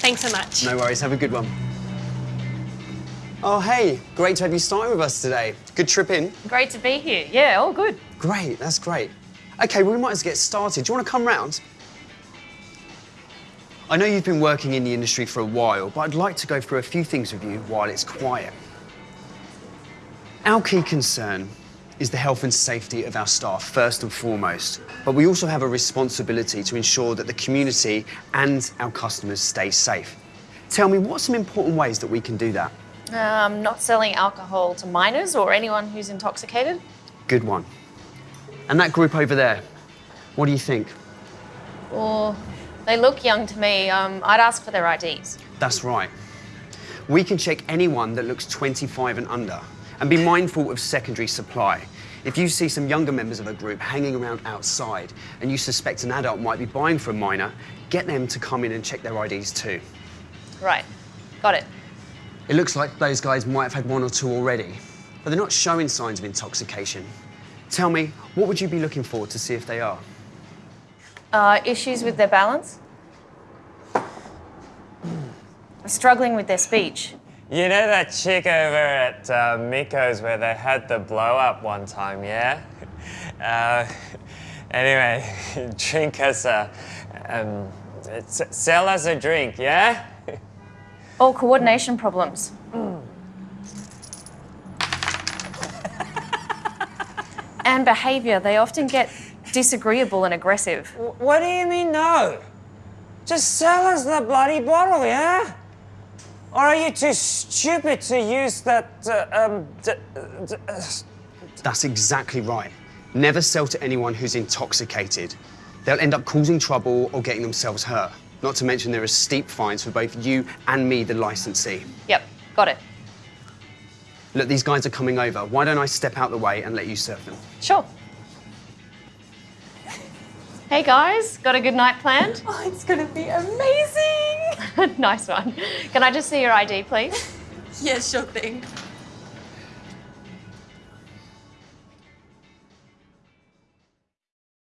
Thanks so much. No worries, have a good one. Oh, hey, great to have you starting with us today. Good trip in. Great to be here. Yeah, all good. Great, that's great. Okay, well, we might as well get started. Do you want to come round? I know you've been working in the industry for a while, but I'd like to go through a few things with you while it's quiet. Our key concern is the health and safety of our staff, first and foremost. But we also have a responsibility to ensure that the community and our customers stay safe. Tell me, what are some important ways that we can do that? Um, not selling alcohol to minors or anyone who's intoxicated. Good one. And that group over there, what do you think? Or they look young to me. Um, I'd ask for their IDs. That's right. We can check anyone that looks 25 and under and be mindful of secondary supply. If you see some younger members of a group hanging around outside and you suspect an adult might be buying for a minor, get them to come in and check their IDs too. Right. Got it. It looks like those guys might have had one or two already, but they're not showing signs of intoxication. Tell me, what would you be looking for to see if they are? Uh, issues with their balance? Struggling with their speech. You know that chick over at uh, Miko's where they had the blow up one time, yeah? Uh, anyway, drink us a. Um, sell us a drink, yeah? Or coordination problems. and behaviour. They often get disagreeable and aggressive. What do you mean, no? Just sell us the bloody bottle, yeah? Or are you too stupid to use that, uh, um, d- d- uh, That's exactly right. Never sell to anyone who's intoxicated. They'll end up causing trouble or getting themselves hurt. Not to mention there are steep fines for both you and me, the licensee. Yep, got it. Look, these guys are coming over. Why don't I step out the way and let you serve them? Sure. Hey guys, got a good night planned? Oh, it's gonna be amazing! nice one. Can I just see your ID, please? yeah, sure thing.